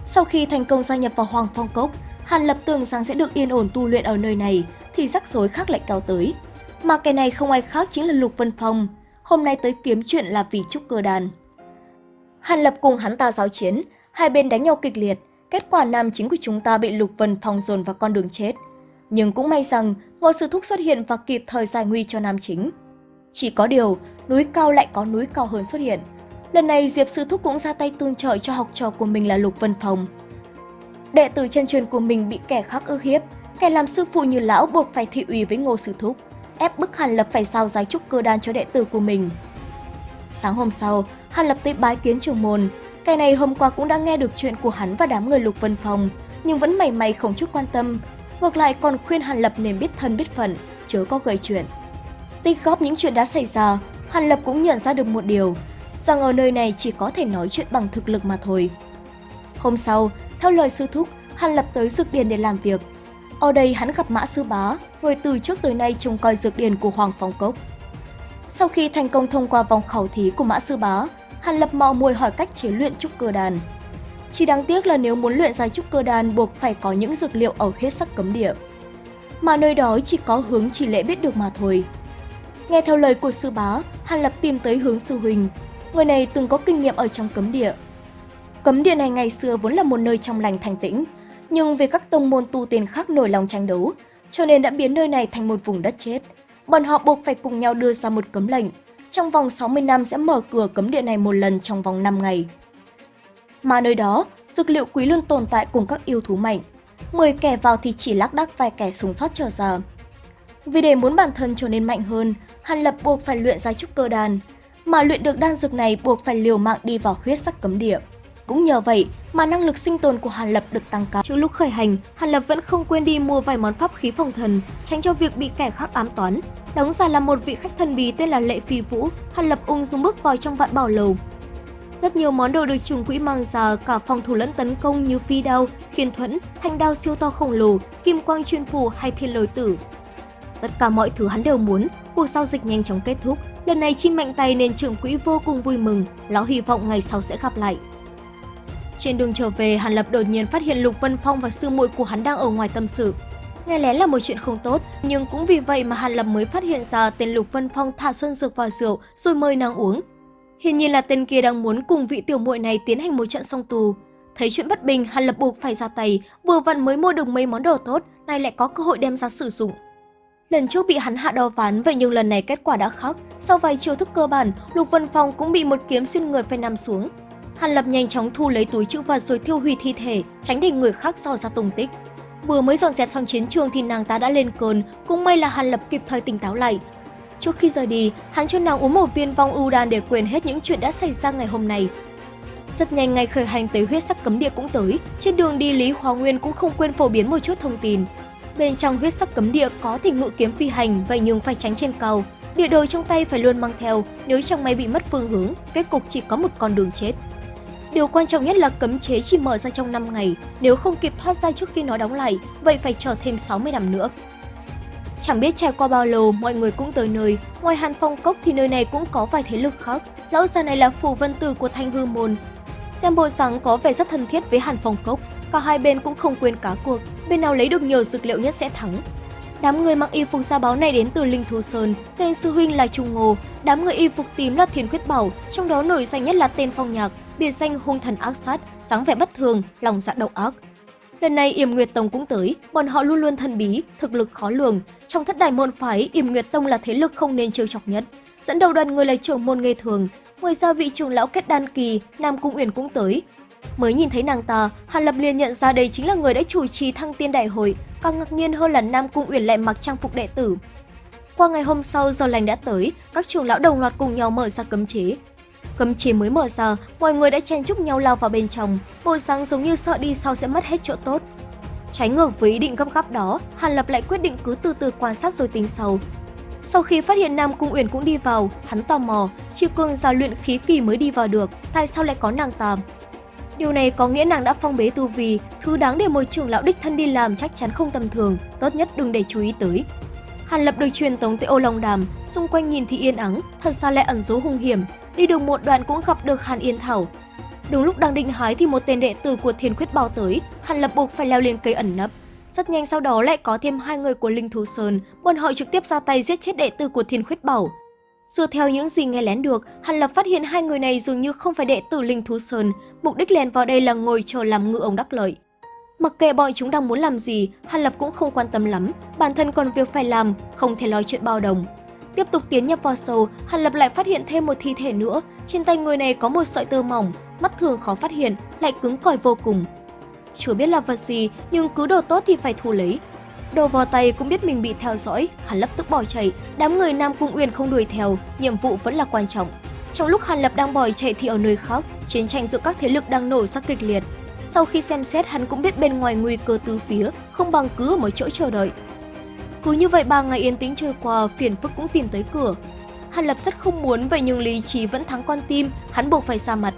Sau khi thành công gia nhập vào Hoàng Phong Cốc, Hàn Lập tưởng rằng sẽ được yên ổn tu luyện ở nơi này, thì rắc rối khác lại kéo tới. Mà cái này không ai khác chính là Lục Vân Phong, hôm nay tới kiếm chuyện là vì trúc cơ đàn. Hàn Lập cùng hắn ta giáo chiến, hai bên đánh nhau kịch liệt, kết quả nam chính của chúng ta bị Lục Vân Phong dồn vào con đường chết. Nhưng cũng may rằng Ngô Sư Thúc xuất hiện và kịp thời giải nguy cho nam chính. Chỉ có điều, núi cao lại có núi cao hơn xuất hiện. Lần này Diệp Sư Thúc cũng ra tay tương trợ cho học trò của mình là Lục Vân Phong. Đệ tử chân truyền của mình bị kẻ khác ức hiếp, kẻ làm sư phụ như lão buộc phải thị ủy với Ngô Sư Thúc, ép bức Hàn Lập phải giao giái trúc cơ đan cho đệ tử của mình. Sáng hôm sau, Hàn Lập tới bái kiến trưởng môn. Cái này hôm qua cũng đã nghe được chuyện của hắn và đám người Lục Vân Phong, nhưng vẫn mày mày không chút quan tâm. Ngược lại còn khuyên Hàn Lập nên biết thân biết phận, chớ có gây chuyện. Tích góp những chuyện đã xảy ra, Hàn Lập cũng nhận ra được một điều, rằng ở nơi này chỉ có thể nói chuyện bằng thực lực mà thôi. Hôm sau, theo lời sư thúc, Hàn Lập tới dược điền để làm việc. Ở đây hắn gặp Mã Sư Bá, người từ trước tới nay trông coi dược điền của Hoàng Phong Cốc. Sau khi thành công thông qua vòng khảo thí của Mã Sư Bá, Hàn Lập mò mùi hỏi cách chế luyện trúc cơ đàn. Chỉ đáng tiếc là nếu muốn luyện ra trúc cơ đàn buộc phải có những dược liệu ở hết sắc cấm địa. Mà nơi đó chỉ có hướng chỉ lễ biết được mà thôi. Nghe theo lời của sư bá, Hàn Lập tìm tới hướng sư huynh. Người này từng có kinh nghiệm ở trong cấm địa. Cấm địa này ngày xưa vốn là một nơi trong lành thanh tĩnh, nhưng vì các tông môn tu tiên khác nổi lòng tranh đấu, cho nên đã biến nơi này thành một vùng đất chết. Bọn họ buộc phải cùng nhau đưa ra một cấm lệnh. Trong vòng 60 năm sẽ mở cửa cấm địa này một lần trong vòng 5 ngày. Mà nơi đó, dược liệu quý luôn tồn tại cùng các yêu thú mạnh. 10 kẻ vào thì chỉ lác đác vài kẻ sống sót trở ra. Vì để muốn bản thân trở nên mạnh hơn, Hàn Lập buộc phải luyện ra trúc cơ đàn. Mà luyện được đan dược này buộc phải liều mạng đi vào huyết sắc cấm địa. Cũng nhờ vậy mà năng lực sinh tồn của Hàn Lập được tăng cao. Trước lúc khởi hành, Hàn Lập vẫn không quên đi mua vài món pháp khí phòng thần, tránh cho việc bị kẻ khác ám toán. Đóng giả là một vị khách thần bí tên là Lệ Phi Vũ, Hàn Lập ung dung bước vào trong vạn bảo lầu. Rất nhiều món đồ được trùng quỹ mang ra cả phòng thủ lẫn tấn công như phi đao, khiên thuẫn, thanh đao siêu to khổng lồ, kim quang chuyên phù hay thiên lôi tử. Tất cả mọi thứ hắn đều muốn, cuộc giao dịch nhanh chóng kết thúc. Lần này chi mạnh tay nên trưởng quỹ vô cùng vui mừng, lão hy vọng ngày sau sẽ gặp lại. Trên đường trở về, Hàn Lập đột nhiên phát hiện Lục Vân Phong và sư muội của hắn đang ở ngoài tâm sự. Nghe lén là một chuyện không tốt, nhưng cũng vì vậy mà Hàn Lập mới phát hiện ra tên Lục Vân Phong thả xuân dược vào rượu rồi mời nàng uống. Hiển nhiên là tên kia đang muốn cùng vị tiểu muội này tiến hành một trận song tù. Thấy chuyện bất bình, Hàn Lập buộc phải ra tay, vừa vặn mới mua được mấy món đồ tốt, nay lại có cơ hội đem ra sử dụng. Lần trước bị hắn hạ đo ván, vậy nhưng lần này kết quả đã khác. Sau vài chiêu thức cơ bản, Lục Vân Phong cũng bị một kiếm xuyên người phải nằm xuống. Hàn Lập nhanh chóng thu lấy túi chữ vật rồi thiêu hủy thi thể, tránh để người khác dò ra tung tích. Vừa mới dọn dẹp xong chiến trường thì nàng ta đã lên cơn, cũng may là Hàn Lập kịp thời tỉnh táo lại. Trước khi rời đi, hắn cho nàng uống một viên vong ưu đan để quên hết những chuyện đã xảy ra ngày hôm nay. Rất nhanh ngày khởi hành tới huyết sắc cấm địa cũng tới, trên đường đi Lý Hóa Nguyên cũng không quên phổ biến một chút thông tin. Bên trong huyết sắc cấm địa có thỉnh ngự kiếm phi hành, vậy nhưng phải tránh trên cầu, Địa đồ trong tay phải luôn mang theo, nếu chẳng may bị mất phương hướng, kết cục chỉ có một con đường chết. Điều quan trọng nhất là cấm chế chỉ mở ra trong 5 ngày, nếu không kịp thoát ra trước khi nó đóng lại, vậy phải chờ thêm 60 năm nữa. Chẳng biết trải qua bao lâu, mọi người cũng tới nơi, ngoài Hàn Phong Cốc thì nơi này cũng có vài thế lực khác. Lão già này là phù vân tử của Thanh Hư Môn. Xem bộ dáng có vẻ rất thân thiết với Hàn Phong Cốc, cả hai bên cũng không quên cá cuộc, bên nào lấy được nhiều dược liệu nhất sẽ thắng. Đám người mặc y phục gia báo này đến từ Linh Thú Sơn, tên sư huynh là Trung Ngô, đám người y phục tím là Thiên Khuyết Bảo, trong đó nổi danh nhất là tên Phong Nhạc, biệt danh hung thần ác sát, sáng vẻ bất thường, lòng dạ độc ác. Lần này Yểm Nguyệt Tông cũng tới, bọn họ luôn luôn thần bí, thực lực khó lường. Trong thất đại môn phái, Yểm Nguyệt Tông là thế lực không nên trêu chọc nhất. Dẫn đầu đoàn người là trưởng môn nghề thường, ngoài ra vị trưởng lão kết đan kỳ, Nam Cung Uyển cũng tới. Mới nhìn thấy nàng ta, Hàn Lập liền nhận ra đây chính là người đã chủ trì thăng tiên đại hội, càng ngạc nhiên hơn là Nam Cung Uyển lại mặc trang phục đệ tử. Qua ngày hôm sau giờ lành đã tới, các trưởng lão đồng loạt cùng nhau mở ra cấm chế, Cấm chỉ mới mở ra, mọi người đã chen chúc nhau lao vào bên trong, bộ dáng giống như sợ đi sau sẽ mất hết chỗ tốt. Trái ngược với ý định gấp gáp đó, Hàn Lập lại quyết định cứ từ từ quan sát rồi tính sau. Sau khi phát hiện Nam Cung Uyển cũng đi vào, hắn tò mò, Chi Cương giao luyện khí kỳ mới đi vào được, tại sao lại có nàng ta? Điều này có nghĩa nàng đã phong bế tu vi, thứ đáng để một trưởng lão đích thân đi làm chắc chắn không tầm thường, tốt nhất đừng để chú ý tới. Hàn Lập được truyền tống tới ô Long Đàm, xung quanh nhìn thì yên ắng, thật ra lại ẩn dấu hung hiểm, Đi được một đoạn cũng gặp được Hàn Yên Thảo. Đúng lúc đang định hái thì một tên đệ tử của Thiên Khuyết Bao tới, Hàn Lập buộc phải leo lên cây ẩn nấp. Rất nhanh sau đó lại có thêm hai người của Linh Thú Sơn, bọn họ trực tiếp ra tay giết chết đệ tử của Thiên Khuyết Bảo. Dựa theo những gì nghe lén được, Hàn Lập phát hiện hai người này dường như không phải đệ tử Linh Thú Sơn, mục đích lèn vào đây là ngồi chờ làm ngựa ông đắc lợi. Mặc kệ bọn chúng đang muốn làm gì, Hàn Lập cũng không quan tâm lắm, bản thân còn việc phải làm, không thể lo chuyện bao đồng. Tiếp tục tiến nhập vào sâu, Hàn Lập lại phát hiện thêm một thi thể nữa. Trên tay người này có một sợi tơ mỏng, mắt thường khó phát hiện, lại cứng cỏi vô cùng. Chưa biết là vật gì, nhưng cứ đồ tốt thì phải thu lấy. Đồ vào tay cũng biết mình bị theo dõi, Hàn Lập tức bỏ chạy, đám người Nam Cung Uyển không đuổi theo, nhiệm vụ vẫn là quan trọng. Trong lúc Hàn Lập đang bỏ chạy thì ở nơi khác, chiến tranh giữa các thế lực đang nổ ra kịch liệt. Sau khi xem xét hắn cũng biết bên ngoài nguy cơ từ phía, không bằng cứ ở một chỗ chờ đợi. Cứ như vậy ba ngày yên tĩnh trôi qua, phiền phức cũng tìm tới cửa. Hàn Lập rất không muốn vậy nhưng lý trí vẫn thắng con tim, hắn buộc phải ra mặt.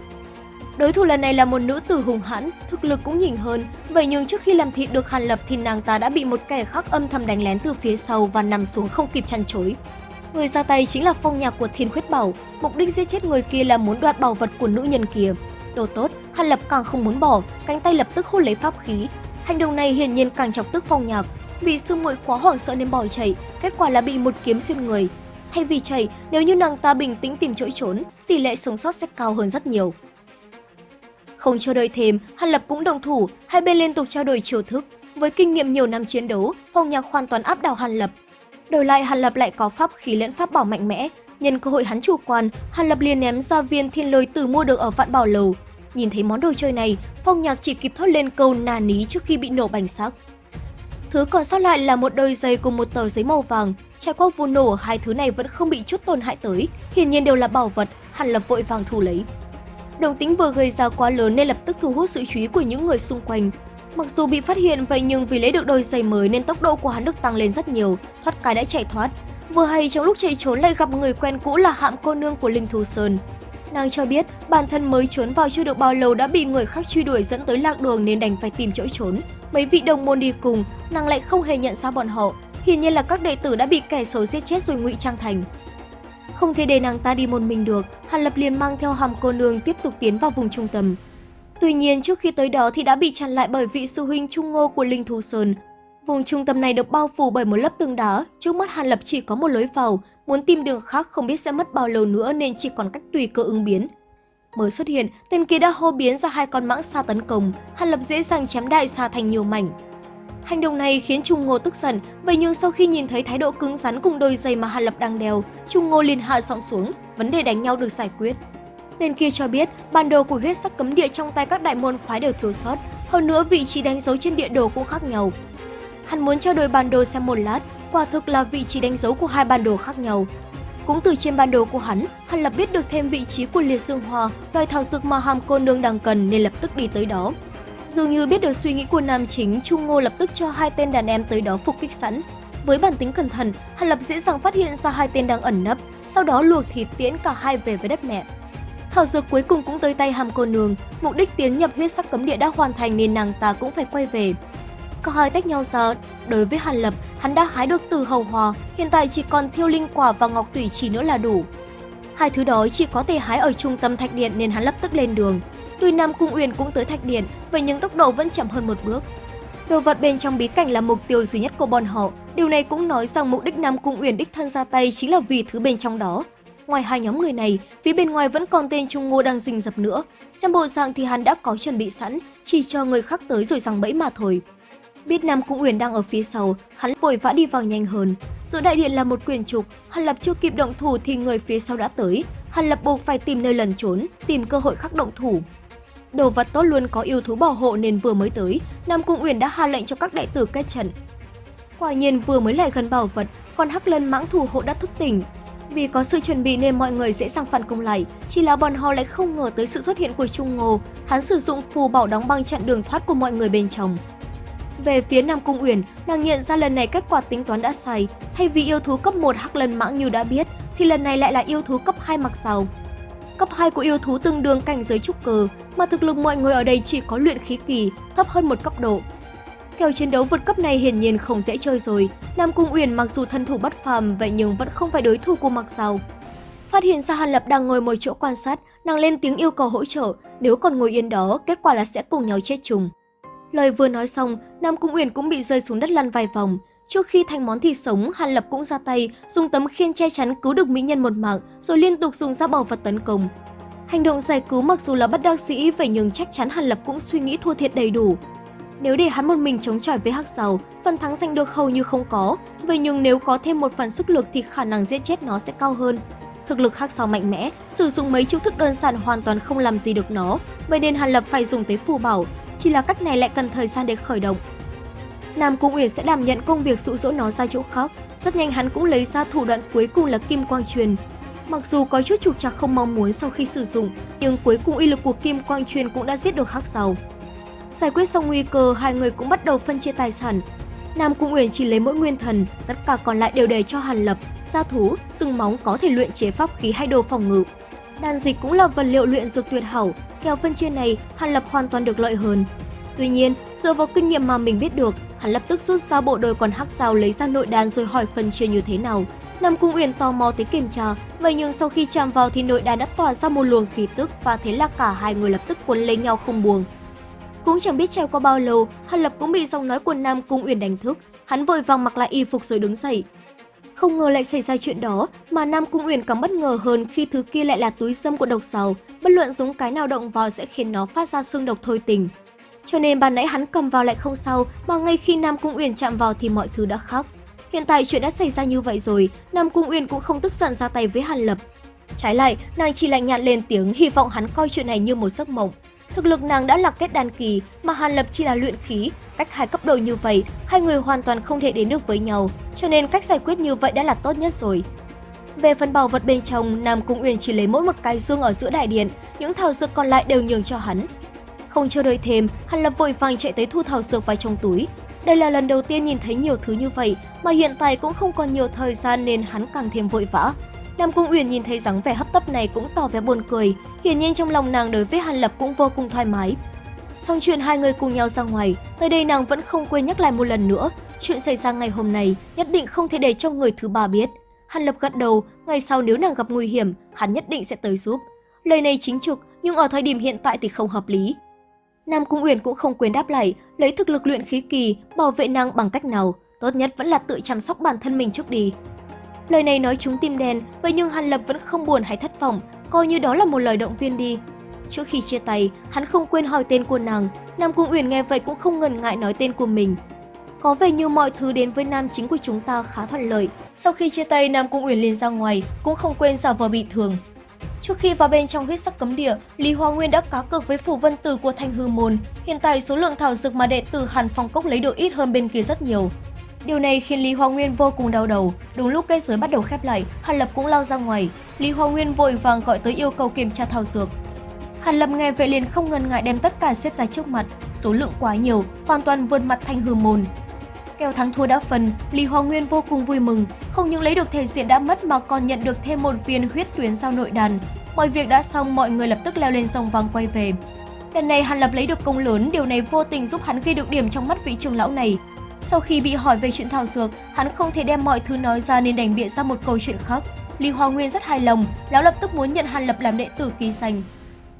Đối thủ lần này là một nữ tử hùng hãn, thực lực cũng nhỉnh hơn, vậy nhưng trước khi làm thịt được Hàn Lập thì nàng ta đã bị một kẻ khác âm thầm đánh lén từ phía sau và nằm xuống không kịp chăn chối. Người ra tay chính là phong nhạc của Thiên Khuyết Bảo, mục đích giết chết người kia là muốn đoạt bảo vật của nữ nhân kia. Đồ tốt, Hàn Lập càng không muốn bỏ, cánh tay lập tức hút lấy pháp khí. Hành động này hiển nhiên càng chọc tức phong nhạc, vì sư muội quá hoảng sợ nên bỏ chạy, kết quả là bị một kiếm xuyên người. Thay vì chạy, nếu như nàng ta bình tĩnh tìm chỗ trốn, tỷ lệ sống sót sẽ cao hơn rất nhiều. Không chờ đợi thêm, Hàn Lập cũng đồng thủ, hai bên liên tục trao đổi chiêu thức. Với kinh nghiệm nhiều năm chiến đấu, phong nhạc hoàn toàn áp đảo Hàn Lập. Đổi lại Hàn Lập lại có pháp khí lẫn pháp bảo mạnh mẽ, nhân cơ hội hắn chủ quan, Hàn Lập liền ném ra viên thiên lôi từ mua được ở vạn bảo lầu. Nhìn thấy món đồ chơi này, phong nhạc chỉ kịp thốt lên câu nà ní trước khi bị nổ bành xác. Thứ còn sót lại là một đôi giày cùng một tờ giấy màu vàng. Trải qua vụ nổ, hai thứ này vẫn không bị chút tổn hại tới, hiển nhiên đều là bảo vật, Hàn Lập vội vàng thu lấy. đồng tính vừa gây ra quá lớn nên lập tức thu hút sự chú ý của những người xung quanh. Mặc dù bị phát hiện vậy nhưng vì lấy được đôi giày mới nên tốc độ của hắn được tăng lên rất nhiều, thoát cái đã chạy thoát. Vừa hay trong lúc chạy trốn lại gặp người quen cũ là hạm cô nương của Linh Thù Sơn. Nàng cho biết bản thân mới trốn vào chưa được bao lâu đã bị người khác truy đuổi dẫn tới lạc đường nên đành phải tìm chỗ trốn. Mấy vị đồng môn đi cùng, nàng lại không hề nhận ra bọn họ. Hiển nhiên là các đệ tử đã bị kẻ xấu giết chết rồi ngụy trang thành. Không thể để nàng ta đi một mình được, Hàn Lập liền mang theo hàm cô nương tiếp tục tiến vào vùng trung tâm. Tuy nhiên trước khi tới đó thì đã bị chặn lại bởi vị sư huynh Trung Ngô của Linh Thù Sơn. Vùng trung tâm này được bao phủ bởi một lớp tường đá, trước mắt Hàn Lập chỉ có một lối vào, muốn tìm đường khác không biết sẽ mất bao lâu nữa nên chỉ còn cách tùy cơ ứng biến. Mới xuất hiện, tên kia đã hô biến ra hai con mãng xa tấn công, Hàn Lập dễ dàng chém đại xa thành nhiều mảnh. Hành động này khiến Trung Ngô tức giận, vậy nhưng sau khi nhìn thấy thái độ cứng rắn cùng đôi giày mà Hàn Lập đang đeo, Trung Ngô liền hạ giọng xuống, vấn đề đánh nhau được giải quyết. Tên kia cho biết, bản đồ của huyết sắc cấm địa trong tay các đại môn phái đều thiếu sót, hơn nữa vị trí đánh dấu trên địa đồ cũng khác nhau. Hắn muốn trao đổi bản đồ xem một lát, quả thực là vị trí đánh dấu của hai bản đồ khác nhau. Cũng từ trên bản đồ của hắn, hắn lập biết được thêm vị trí của liệt dương hoa, loài thảo dược mà hàm cô nương đang cần nên lập tức đi tới đó. Dường như biết được suy nghĩ của nam chính, Trung Ngô lập tức cho hai tên đàn em tới đó phục kích sẵn. Với bản tính cẩn thận, Hàn Lập dễ dàng phát hiện ra hai tên đang ẩn nấp, sau đó luộc thịt tiễn cả hai về với đất mẹ. Thảo dược cuối cùng cũng tới tay hàm cô nương, mục đích tiến nhập huyết sắc cấm địa đã hoàn thành nên nàng ta cũng phải quay về. Cả hai tách nhau ra, đối với Hàn Lập, hắn đã hái được từ hầu hòa, hiện tại chỉ còn thiêu linh quả và ngọc tủy chỉ nữa là đủ. Hai thứ đó chỉ có thể hái ở trung tâm thạch điện nên hắn lập tức lên đường. Tuy Nam Cung Uyển cũng tới thạch điện, vậy nhưng tốc độ vẫn chậm hơn một bước. Đồ vật bên trong bí cảnh là mục tiêu duy nhất của bọn họ, điều này cũng nói rằng mục đích Nam Cung Uyển đích thân ra tay chính là vì thứ bên trong đó. Ngoài hai nhóm người này, phía bên ngoài vẫn còn tên Trung Ngô đang rình dập nữa. Xem bộ dạng thì hắn đã có chuẩn bị sẵn, chỉ cho người khác tới rồi rằng bẫy mà thôi. Biết Nam Cung Uyển đang ở phía sau, hắn vội vã đi vào nhanh hơn. Giữa đại điện là một quyền trục, Hàn Lập chưa kịp động thủ thì người phía sau đã tới. Hàn Lập buộc phải tìm nơi lẩn trốn, tìm cơ hội khắc động thủ. Đồ vật tốt luôn có yêu thú bảo hộ nên vừa mới tới, Nam Cung Uyển đã hạ lệnh cho các đại tử kết trận. Quả nhiên vừa mới lại gần bảo vật, còn hắc lân mãng thủ hộ đã thức tỉnh, vì có sự chuẩn bị nên mọi người dễ dàng phản công lại, chỉ là bọn họ lại không ngờ tới sự xuất hiện của Trung Ngô, hắn sử dụng phù bảo đóng băng chặn đường thoát của mọi người bên trong. Về phía Nam Cung Uyển, nàng nhận ra lần này kết quả tính toán đã sai, thay vì yêu thú cấp 1 hắc lần mãng như đã biết, thì lần này lại là yêu thú cấp 2 mặc sào. Cấp 2 của yêu thú tương đương cảnh giới trúc cơ, mà thực lực mọi người ở đây chỉ có luyện khí kỳ, thấp hơn một cấp độ, Kèo chiến đấu vượt cấp này hiển nhiên không dễ chơi rồi. Nam Cung Uyển mặc dù thân thủ bất phàm vậy nhưng vẫn không phải đối thủ của Mặc Sào. Phát hiện ra Hàn Lập đang ngồi một chỗ quan sát, nàng lên tiếng yêu cầu hỗ trợ, nếu còn ngồi yên đó, kết quả là sẽ cùng nhau chết chung. Lời vừa nói xong, Nam Cung Uyển cũng bị rơi xuống đất lăn vài vòng. Trước khi thành món thịt sống, Hàn Lập cũng ra tay, dùng tấm khiên che chắn cứu được mỹ nhân một mạng, rồi liên tục dùng dao bảo vật tấn công. Hành động giải cứu mặc dù là bất đắc dĩ, vậy nhưng chắc chắn Hàn Lập cũng suy nghĩ thua thiệt đầy đủ. Nếu để hắn một mình chống chọi với Hắc Sầu, phần thắng giành được hầu như không có. Vậy nhưng nếu có thêm một phần sức lực thì khả năng giết chết nó sẽ cao hơn. Thực lực Hắc Sầu mạnh mẽ, sử dụng mấy chiêu thức đơn giản hoàn toàn không làm gì được nó, vậy nên Hàn Lập phải dùng tới phù bảo, chỉ là cách này lại cần thời gian để khởi động. Nam Cung Uyển sẽ đảm nhận công việc dụ dỗ nó ra chỗ khác, rất nhanh hắn cũng lấy ra thủ đoạn cuối cùng là Kim Quang Truyền. Mặc dù có chút trục trặc không mong muốn sau khi sử dụng, nhưng cuối cùng uy lực của Kim Quang Truyền cũng đã giết được Hắc Sầu. Giải quyết xong nguy cơ, hai người cũng bắt đầu phân chia tài sản. Nam Cung Uyển chỉ lấy mỗi nguyên thần, tất cả còn lại đều để cho Hàn Lập, gia thú, sừng móng có thể luyện chế pháp khí hay đồ phòng ngự. Đan dịch cũng là vật liệu luyện dược tuyệt hảo, theo phân chia này, Hàn Lập hoàn toàn được lợi hơn. Tuy nhiên, dựa vào kinh nghiệm mà mình biết được, hắn lập tức rút ra bộ đôi còn hắc sao lấy ra nội đan rồi hỏi phân chia như thế nào. Nam Cung Uyển tò mò tới kiểm tra, vậy nhưng sau khi chạm vào thì nội đan đã tỏa ra một luồng khí tức và thế là cả hai người lập tức cuốn lấy nhau không buông. Cũng chẳng biết treo qua bao lâu, Hàn Lập cũng bị giọng nói của Nam Cung Uyển đánh thức. Hắn vội vàng mặc lại y phục rồi đứng dậy. Không ngờ lại xảy ra chuyện đó, mà Nam Cung Uyển càng bất ngờ hơn khi thứ kia lại là túi sâm của độc sầu. bất luận dùng cái nào động vào sẽ khiến nó phát ra xương độc thôi tình. Cho nên ban nãy hắn cầm vào lại không sao, mà ngay khi Nam Cung Uyển chạm vào thì mọi thứ đã khác. Hiện tại chuyện đã xảy ra như vậy rồi, Nam Cung Uyển cũng không tức giận ra tay với Hàn Lập. Trái lại, nàng chỉ lạnh nhạt lên tiếng hy vọng hắn coi chuyện này như một giấc mộng. Thực lực nàng đã là kết đan kỳ, mà Hàn Lập chỉ là luyện khí, cách hai cấp độ như vậy, hai người hoàn toàn không thể đến được với nhau, cho nên cách giải quyết như vậy đã là tốt nhất rồi. Về phần bảo vật bên trong, Nam Cung Uyển chỉ lấy mỗi một cái dương ở giữa đại điện, những thảo dược còn lại đều nhường cho hắn. Không chờ đợi thêm, Hàn Lập vội vàng chạy tới thu thảo dược vào trong túi. Đây là lần đầu tiên nhìn thấy nhiều thứ như vậy, mà hiện tại cũng không còn nhiều thời gian nên hắn càng thêm vội vã. Nam Cung Uyển nhìn thấy dáng vẻ hấp tấp này cũng tỏ vẻ buồn cười, hiển nhiên trong lòng nàng đối với Hàn Lập cũng vô cùng thoải mái. Xong chuyện hai người cùng nhau ra ngoài, tới đây nàng vẫn không quên nhắc lại một lần nữa, chuyện xảy ra ngày hôm nay nhất định không thể để cho người thứ ba biết. Hàn Lập gật đầu, ngày sau nếu nàng gặp nguy hiểm, hắn nhất định sẽ tới giúp. Lời này chính trực, nhưng ở thời điểm hiện tại thì không hợp lý. Nam Cung Uyển cũng không quên đáp lại, lấy thực lực luyện khí kỳ, bảo vệ nàng bằng cách nào, tốt nhất vẫn là tự chăm sóc bản thân mình trước đi. Lời này nói chúng tim đen, vậy nhưng Hàn Lập vẫn không buồn hay thất vọng, coi như đó là một lời động viên đi. Trước khi chia tay, hắn không quên hỏi tên của nàng, Nam Cung Uyển nghe vậy cũng không ngần ngại nói tên của mình. Có vẻ như mọi thứ đến với nam chính của chúng ta khá thuận lợi. Sau khi chia tay, Nam Cung Uyển liền ra ngoài, cũng không quên giả vờ bị thương. Trước khi vào bên trong huyết sắc cấm địa, Lý Hoa Nguyên đã cá cược với phủ vân tử của Thanh Hư Môn. Hiện tại số lượng thảo dược mà đệ tử Hàn Phong Cốc lấy được ít hơn bên kia rất nhiều. Điều này khiến Lý Hoa Nguyên vô cùng đau đầu. Đúng lúc cây giới bắt đầu khép lại, Hàn Lập cũng lao ra ngoài. Lý Hoa Nguyên vội vàng gọi tới yêu cầu kiểm tra thảo dược. Hàn Lập nghe vậy liền không ngần ngại đem tất cả xếp ra trước mặt, số lượng quá nhiều, hoàn toàn vượt mặt Thanh Hư Môn. Kèo thắng thua đã phần, Lý Hoa Nguyên vô cùng vui mừng, không những lấy được thể diện đã mất mà còn nhận được thêm một viên huyết tuyến sau nội đàn. Mọi việc đã xong, mọi người lập tức leo lên sông vàng quay về. Lần này Hàn Lập lấy được công lớn, điều này vô tình giúp hắn ghi được điểm trong mắt vị trưởng lão này. Sau khi bị hỏi về chuyện thảo dược, hắn không thể đem mọi thứ nói ra nên đành bịa ra một câu chuyện khác. Lý Hoa Nguyên rất hài lòng, lão lập tức muốn nhận Hàn Lập làm đệ tử ký danh.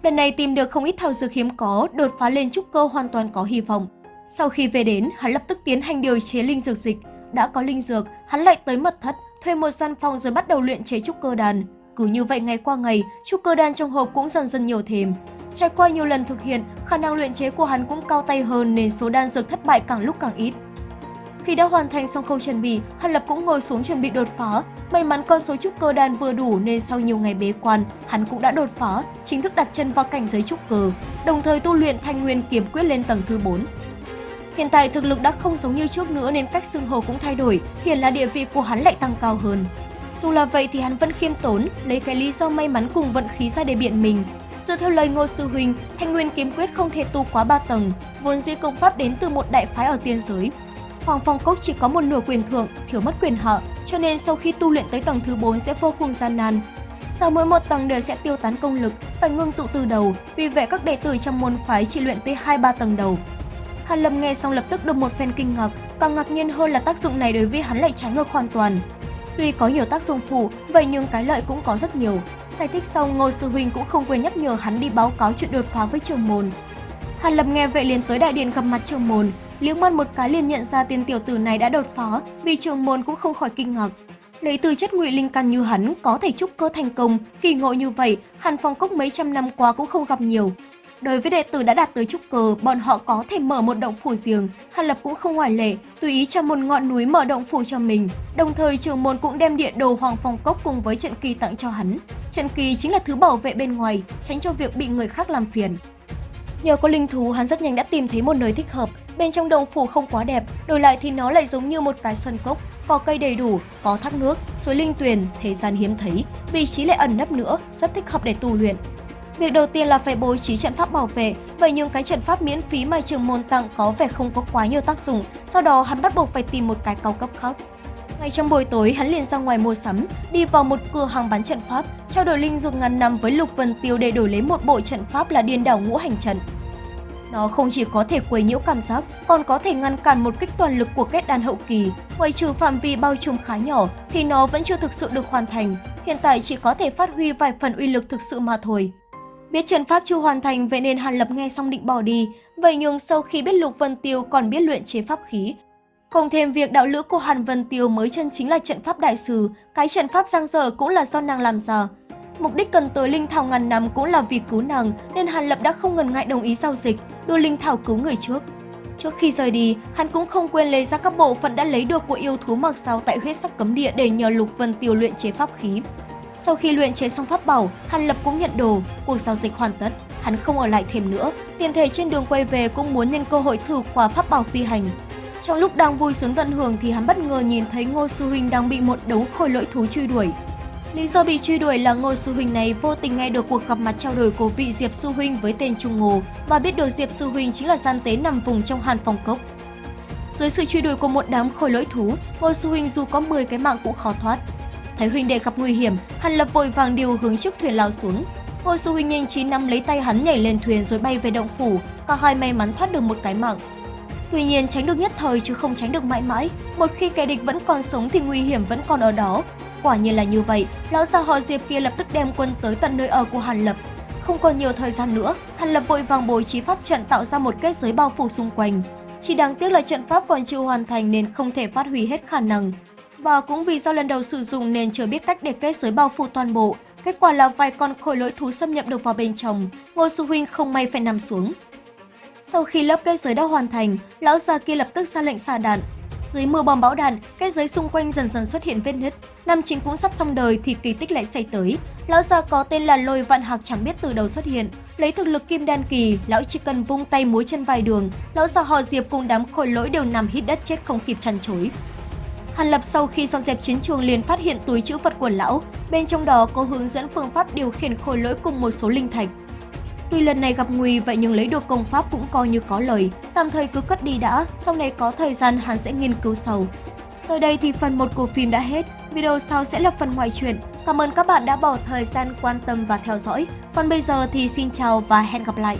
Lần này tìm được không ít thảo dược hiếm có, đột phá lên trúc cơ hoàn toàn có hy vọng. Sau khi về đến, hắn lập tức tiến hành điều chế linh dược dịch. Đã có linh dược, hắn lại tới mật thất, thuê một gian phòng rồi bắt đầu luyện chế trúc cơ đàn. Cứ như vậy ngày qua ngày, trúc cơ đan trong hộp cũng dần dần nhiều thêm. Trải qua nhiều lần thực hiện, khả năng luyện chế của hắn cũng cao tay hơn nên số đan dược thất bại càng lúc càng ít. Khi đã hoàn thành xong khâu chuẩn bị, Hàn Lập cũng ngồi xuống chuẩn bị đột phá. May mắn con số trúc cơ đan vừa đủ nên sau nhiều ngày bế quan, hắn cũng đã đột phá, chính thức đặt chân vào cảnh giới trúc cơ, đồng thời tu luyện thanh nguyên kiếm quyết lên tầng thứ 4. Hiện tại thực lực đã không giống như trước nữa nên cách xưng hô cũng thay đổi, hiện là địa vị của hắn lại tăng cao hơn. Dù là vậy thì hắn vẫn khiêm tốn, lấy cái lý do may mắn cùng vận khí ra để biện mình. Dựa theo lời Ngô Sư Huynh, Thanh Nguyên Kiếm Quyết không thể tu quá 3 tầng, vốn dĩ công pháp đến từ một đại phái ở tiên giới. Hoàng Phong Cốc chỉ có một nửa quyền thượng, thiếu mất quyền hạ, cho nên sau khi tu luyện tới tầng thứ 4 sẽ vô cùng gian nan. Sau mỗi một tầng đều sẽ tiêu tán công lực, phải ngưng tụ từ đầu, vì vậy các đệ tử trong môn phái chỉ luyện tới 2-3 tầng đầu, Hàn Lâm nghe xong lập tức được một phen kinh ngạc, càng ngạc nhiên hơn là tác dụng này đối với hắn lại trái ngược hoàn toàn. Tuy có nhiều tác dụng phụ, vậy nhưng cái lợi cũng có rất nhiều. Giải thích xong, Ngô Sư Huynh cũng không quên nhắc nhở hắn đi báo cáo chuyện đột phá với trường môn. Hàn Lâm nghe vậy liền tới đại điện gặp mặt trường môn, liếc mắt một cái liền nhận ra tên tiểu tử này đã đột phá, vì trường môn cũng không khỏi kinh ngạc. Lấy từ chất ngụy linh căn như hắn có thể trúc cơ thành công, kỳ ngộ như vậy, Hàn Phong Cốc mấy trăm năm qua cũng không gặp nhiều. Đối với đệ tử đã đạt tới trúc cơ, bọn họ có thể mở một động phủ riêng. Hàn Lập cũng không ngoại lệ, tùy ý cho một ngọn núi mở động phủ cho mình. Đồng thời trường môn cũng đem địa đồ Hoàng Phong Cốc cùng với trận kỳ tặng cho hắn. Trận kỳ chính là thứ bảo vệ bên ngoài, tránh cho việc bị người khác làm phiền. Nhờ có linh thú, hắn rất nhanh đã tìm thấy một nơi thích hợp. Bên trong động phủ không quá đẹp, đổi lại thì nó lại giống như một cái sân cốc, có cây đầy đủ, có thác nước, suối linh tuyền, thế gian hiếm thấy, vị trí lại ẩn nấp nữa, rất thích hợp để tu luyện. Việc đầu tiên là phải bố trí trận pháp bảo vệ, vậy nhưng cái trận pháp miễn phí mà trường môn tặng có vẻ không có quá nhiều tác dụng, sau đó hắn bắt buộc phải tìm một cái cao cấp khác. Ngay trong buổi tối, hắn liền ra ngoài mua sắm, đi vào một cửa hàng bán trận pháp, trao đổi linh dược ngàn năm với Lục Vân Tiêu để đổi lấy một bộ trận pháp là điên đảo ngũ hành trận. Nó không chỉ có thể quấy nhiễu cảm giác, còn có thể ngăn cản một kích toàn lực của kết đan hậu kỳ. Ngoài trừ phạm vi bao trùm khá nhỏ thì nó vẫn chưa thực sự được hoàn thành, hiện tại chỉ có thể phát huy vài phần uy lực thực sự mà thôi. Biết trận pháp chưa hoàn thành vậy nên Hàn Lập nghe xong định bỏ đi, vậy nhưng sau khi biết Lục Vân Tiêu còn biết luyện chế pháp khí. Cộng thêm việc đạo lữ của Hàn Vân Tiêu mới chân chính là trận pháp đại sư, cái trận pháp giang dở cũng là do nàng làm ra. Mục đích cần tới linh thảo ngàn năm cũng là vì cứu nàng, nên Hàn Lập đã không ngần ngại đồng ý giao dịch, đưa linh thảo cứu người trước. Trước khi rời đi, hắn cũng không quên lấy ra các bộ phận đã lấy được của yêu thú mặc sao tại huyết sắc cấm địa để nhờ Lục Vân Tiêu luyện chế pháp khí. Sau khi luyện chế xong pháp bảo, Hàn Lập cũng nhận đồ, cuộc giao dịch hoàn tất, hắn không ở lại thêm nữa. Tiền thể trên đường quay về cũng muốn nhân cơ hội thử qua pháp bảo phi hành. Trong lúc đang vui sướng tận hưởng thì hắn bất ngờ nhìn thấy Ngô Sư Huynh đang bị một đống khôi lỗi thú truy đuổi. Lý do bị truy đuổi là Ngô Sư Huynh này vô tình nghe được cuộc gặp mặt trao đổi của vị Diệp Sư Huynh với tên Trung Ngô và biết được Diệp Sư Huynh chính là gian tế nằm vùng trong Hàn Phong Cốc. Dưới sự truy đuổi của một đám khôi lỗi thú, Ngô Sư Huynh dù có 10 cái mạng cũng khó thoát. Thấy huynh đệ gặp nguy hiểm, hắn Lập vội vàng điều hướng chiếc thuyền lao xuống. Ngô Sư Huynh nhanh trí nắm lấy tay hắn nhảy lên thuyền rồi bay về động phủ, cả hai may mắn thoát được một cái mạng. Tuy nhiên tránh được nhất thời chứ không tránh được mãi mãi, một khi kẻ địch vẫn còn sống thì nguy hiểm vẫn còn ở đó. Quả nhiên là như vậy, lão già họ Diệp kia lập tức đem quân tới tận nơi ở của Hàn Lập. Không còn nhiều thời gian nữa, Hàn Lập vội vàng bố trí pháp trận tạo ra một kết giới bao phủ xung quanh. Chỉ đáng tiếc là trận pháp còn chưa hoàn thành nên không thể phát huy hết khả năng. Và cũng vì do lần đầu sử dụng nên chưa biết cách để kết giới bao phủ toàn bộ, kết quả là vài con khối lỗi thú xâm nhập được vào bên trong, Ngô Sư Huynh không may phải nằm xuống. Sau khi lớp kết giới đã hoàn thành, lão già kia lập tức ra lệnh xả đạn. Dưới mưa bom bão đạn, kết giới xung quanh dần dần xuất hiện vết nứt. Nam chính cũng sắp xong đời thì kỳ tích lại xảy tới. Lão già có tên là Lôi Vạn Hạc chẳng biết từ đầu xuất hiện. Lấy thực lực kim đan kỳ, lão chỉ cần vung tay múa chân vài đường, lão già họ Diệp cùng đám khôi lỗi đều nằm hít đất chết không kịp chăn chối. Hàn Lập sau khi dọn dẹp chiến trường liền phát hiện túi chữ vật của lão, bên trong đó có hướng dẫn phương pháp điều khiển khôi lỗi cùng một số linh thạch. Tuy lần này gặp nguy vậy nhưng lấy được công pháp cũng coi như có lời, tạm thời cứ cất đi đã, sau này có thời gian hắn sẽ nghiên cứu sâu. Tới đây thì phần 1 của phim đã hết, video sau sẽ là phần ngoại truyện. Cảm ơn các bạn đã bỏ thời gian quan tâm và theo dõi. Còn bây giờ thì xin chào và hẹn gặp lại.